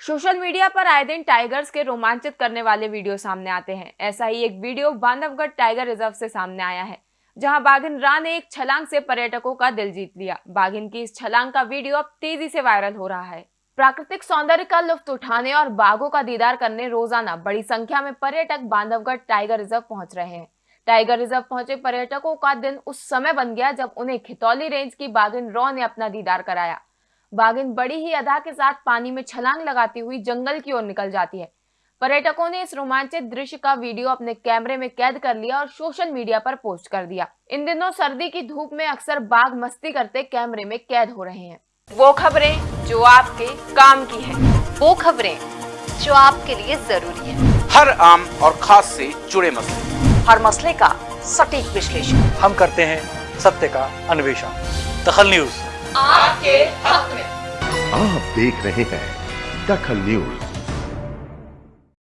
Social media पर आए दिन टाइगर्स के रोमांचित करने वाले वीडियो सामने आते हैं। ऐसा ही एक वीडियो बांधवगढ़ टाइगर रिज़र्व से सामने आया है, जहाँ बाघिन रा ने एक छलांग से पर्यटकों का दिल जीत लिया। बाघिन की इस छलांग का वीडियो अब तेज़ी से वायरल हो रहा है। प्राकृतिक सौंदर्य का लुफ्त उठाने और बाघों का दीदार करने रोज़ाना बड़ी संख्या में पर्यटक बांधवगढ़ टाइगर रिज़र्व पहुँच रहे हैं। टाइगर रिज़र्व पहुँचे पर्यटकों का दिन उस समय बन गया जब उन्हें खितौली रेंज की बाघिन रॉ ने अपना दीदार कराया। बाघिन बड़ी ही अदा के साथ पानी में छलांग लगाती हुई जंगल की ओर निकल जाती है। पर्यटकों ने इस रोमांचित दृश्य का वीडियो अपने कैमरे में कैद कर लिया और सोशल मीडिया पर पोस्ट कर दिया। इन दिनों सर्दी की धूप में अक्सर बाघ मस्ती करते कैमरे में कैद हो रहे हैं। वो खबरें जो आपके काम की है। वो खबरें जो आपके लिए ज़रूरी है। हर आम और खास से जुड़े मसले। हर मसले का सटीक विश्लेषण। हम करते हैं सत्य का अन्वेषण। दखल न्यूज़। आपके हक में। आप देख रहे हैं दखल न्यूज़।